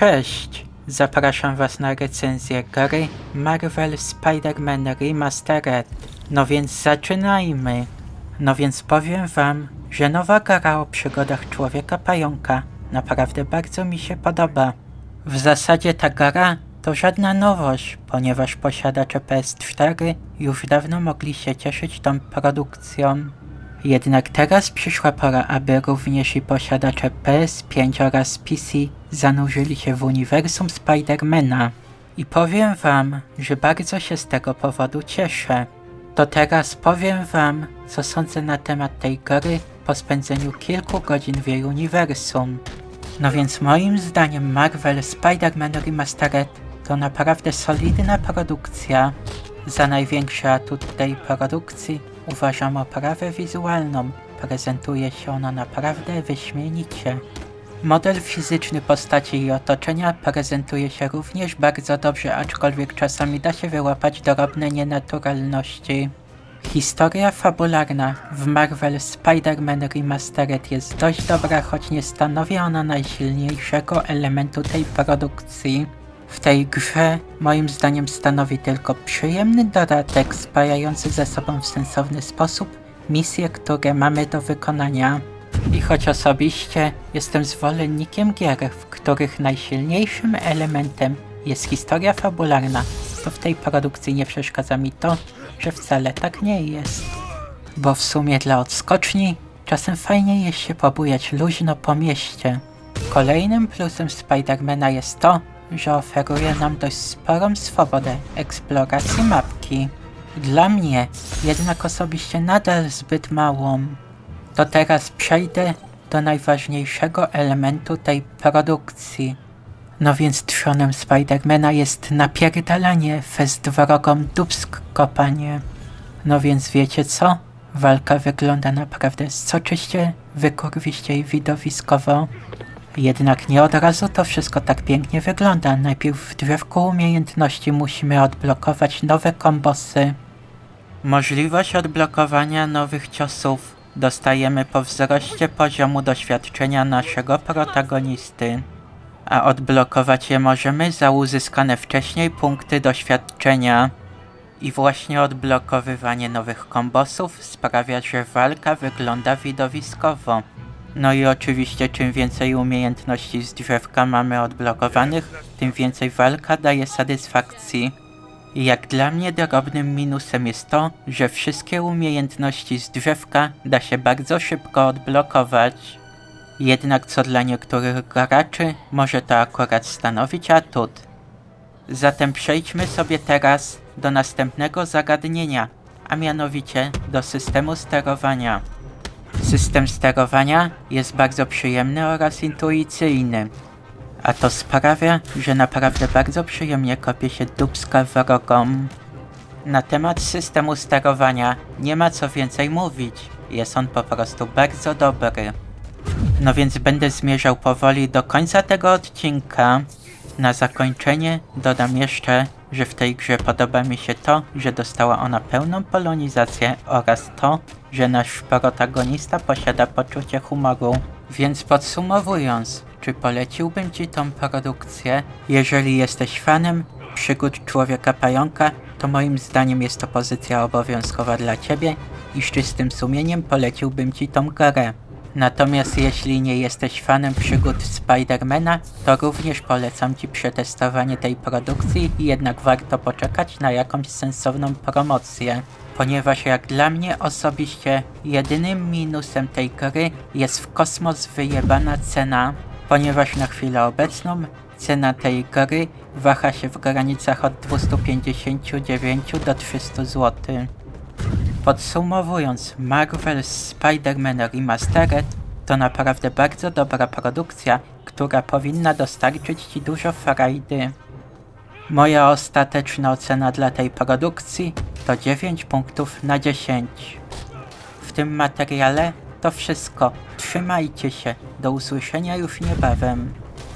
Cześć! Zapraszam Was na recenzję gry Marvel Spider-Man Remastered. No więc zaczynajmy! No więc powiem Wam, że nowa gra o przygodach Człowieka Pająka naprawdę bardzo mi się podoba. W zasadzie ta gra to żadna nowość, ponieważ posiadacze PS4 już dawno mogli się cieszyć tą produkcją. Jednak teraz przyszła pora, aby również i posiadacze PS5 oraz PC zanurzyli się w uniwersum Spidermana. I powiem wam, że bardzo się z tego powodu cieszę. To teraz powiem wam, co sądzę na temat tej gry po spędzeniu kilku godzin w jej uniwersum. No więc moim zdaniem Marvel Spider-Man Remastered to naprawdę solidna produkcja. Za największy atut tej produkcji uważam oprawę wizualną. Prezentuje się ona naprawdę wyśmienicie. Model fizyczny postaci i otoczenia prezentuje się również bardzo dobrze, aczkolwiek czasami da się wyłapać drobne nienaturalności. Historia fabularna w Marvel Spider-Man Remastered jest dość dobra, choć nie stanowi ona najsilniejszego elementu tej produkcji. W tej grze moim zdaniem stanowi tylko przyjemny dodatek spajający ze sobą w sensowny sposób misje, które mamy do wykonania. I choć osobiście jestem zwolennikiem gier, w których najsilniejszym elementem jest historia fabularna, to w tej produkcji nie przeszkadza mi to, że wcale tak nie jest. Bo w sumie dla odskoczni czasem fajnie jest się pobujać luźno po mieście. Kolejnym plusem Spidermana jest to, że oferuje nam dość sporą swobodę eksploracji mapki. Dla mnie jednak osobiście nadal zbyt małą. To teraz przejdę do najważniejszego elementu tej produkcji. No więc trzonem Spidermana jest napierdalanie fest wrogom dubsk kopanie. No więc wiecie co? Walka wygląda naprawdę soczyście, wykurwiście i widowiskowo. Jednak nie od razu to wszystko tak pięknie wygląda. Najpierw w drzewku umiejętności musimy odblokować nowe kombosy. Możliwość odblokowania nowych ciosów dostajemy po wzroście poziomu doświadczenia naszego protagonisty. A odblokować je możemy za uzyskane wcześniej punkty doświadczenia. I właśnie odblokowywanie nowych kombosów sprawia, że walka wygląda widowiskowo. No i oczywiście czym więcej umiejętności z drzewka mamy odblokowanych, tym więcej walka daje satysfakcji. Jak dla mnie drobnym minusem jest to, że wszystkie umiejętności z drzewka da się bardzo szybko odblokować. Jednak co dla niektórych graczy może to akurat stanowić atut. Zatem przejdźmy sobie teraz do następnego zagadnienia, a mianowicie do systemu sterowania. System sterowania jest bardzo przyjemny oraz intuicyjny, a to sprawia, że naprawdę bardzo przyjemnie kopie się dubska wrogom. Na temat systemu sterowania nie ma co więcej mówić, jest on po prostu bardzo dobry. No więc będę zmierzał powoli do końca tego odcinka. Na zakończenie dodam jeszcze, że w tej grze podoba mi się to, że dostała ona pełną polonizację oraz to, że nasz protagonista posiada poczucie humoru. Więc podsumowując, czy poleciłbym Ci tą produkcję? Jeżeli jesteś fanem przygód Człowieka Pająka, to moim zdaniem jest to pozycja obowiązkowa dla Ciebie i z czystym sumieniem poleciłbym Ci tą grę. Natomiast jeśli nie jesteś fanem przygód Spidermana, to również polecam Ci przetestowanie tej produkcji, jednak warto poczekać na jakąś sensowną promocję. Ponieważ jak dla mnie osobiście jedynym minusem tej gry jest w kosmos wyjebana cena, ponieważ na chwilę obecną cena tej gry waha się w granicach od 259 do 300 zł. Podsumowując, Marvel Spider-Man Remastered to naprawdę bardzo dobra produkcja, która powinna dostarczyć Ci dużo frajdy. Moja ostateczna ocena dla tej produkcji to 9 punktów na 10. W tym materiale to wszystko. Trzymajcie się. Do usłyszenia już niebawem.